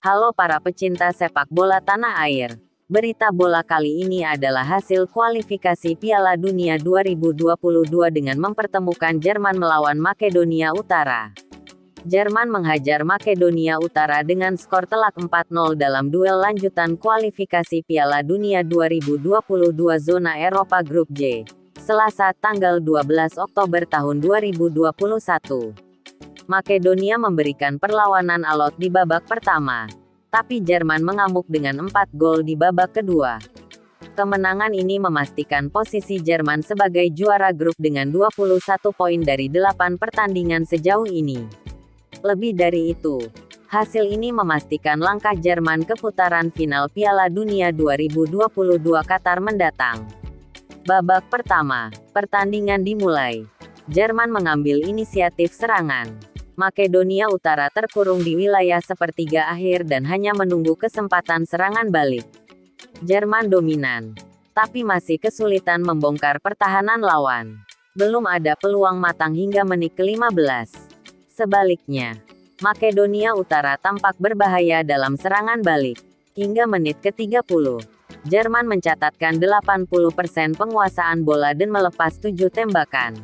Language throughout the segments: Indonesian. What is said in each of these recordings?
Halo para pecinta sepak bola tanah air. Berita bola kali ini adalah hasil kualifikasi Piala Dunia 2022 dengan mempertemukan Jerman melawan Makedonia Utara. Jerman menghajar Makedonia Utara dengan skor telak 4-0 dalam duel lanjutan kualifikasi Piala Dunia 2022 zona Eropa Grup J. Selasa tanggal 12 Oktober tahun 2021. Makedonia memberikan perlawanan alot di babak pertama. Tapi Jerman mengamuk dengan 4 gol di babak kedua. Kemenangan ini memastikan posisi Jerman sebagai juara grup dengan 21 poin dari 8 pertandingan sejauh ini. Lebih dari itu, hasil ini memastikan langkah Jerman ke putaran final Piala Dunia 2022 Qatar mendatang. Babak pertama, pertandingan dimulai. Jerman mengambil inisiatif serangan. Makedonia Utara terkurung di wilayah sepertiga akhir dan hanya menunggu kesempatan serangan balik. Jerman dominan, tapi masih kesulitan membongkar pertahanan lawan. Belum ada peluang matang hingga menit ke-15. Sebaliknya, Makedonia Utara tampak berbahaya dalam serangan balik. Hingga menit ke-30, Jerman mencatatkan 80% penguasaan bola dan melepas 7 tembakan.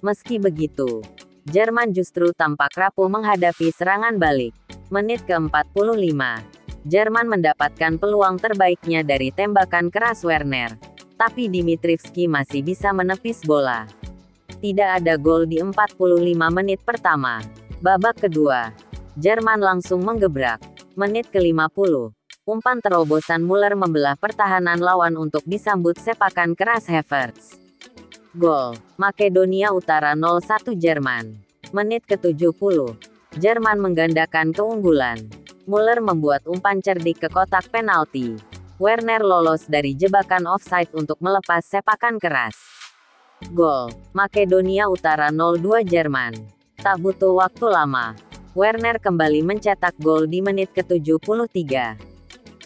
Meski begitu, Jerman justru tampak rapuh menghadapi serangan balik. Menit ke-45, Jerman mendapatkan peluang terbaiknya dari tembakan keras Werner. Tapi Dimitrivski masih bisa menepis bola. Tidak ada gol di 45 menit pertama. Babak kedua, Jerman langsung menggebrak. Menit ke-50, umpan terobosan Muller membelah pertahanan lawan untuk disambut sepakan keras Havertz. Gol, Makedonia Utara 0-1 Jerman. Menit ke-70. Jerman menggandakan keunggulan. Muller membuat umpan cerdik ke kotak penalti. Werner lolos dari jebakan offside untuk melepas sepakan keras. Gol, Makedonia Utara 0-2 Jerman. Tak butuh waktu lama. Werner kembali mencetak gol di menit ke-73.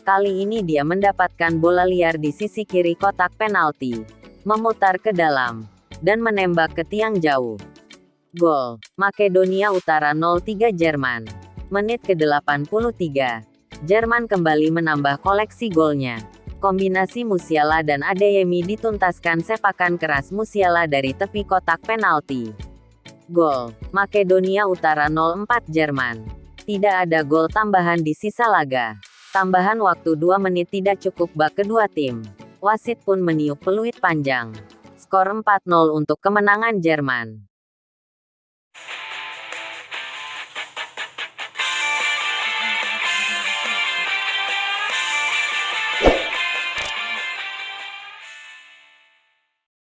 Kali ini dia mendapatkan bola liar di sisi kiri kotak penalti memutar ke dalam, dan menembak ke tiang jauh. Gol, Makedonia Utara 03 Jerman. Menit ke-83. Jerman kembali menambah koleksi golnya. Kombinasi Musiala dan Adeyemi dituntaskan sepakan keras Musiala dari tepi kotak penalti. Gol, Makedonia Utara 04 Jerman. Tidak ada gol tambahan di sisa laga. Tambahan waktu 2 menit tidak cukup bak kedua tim. Wasit pun meniup peluit panjang. Skor 4-0 untuk kemenangan Jerman.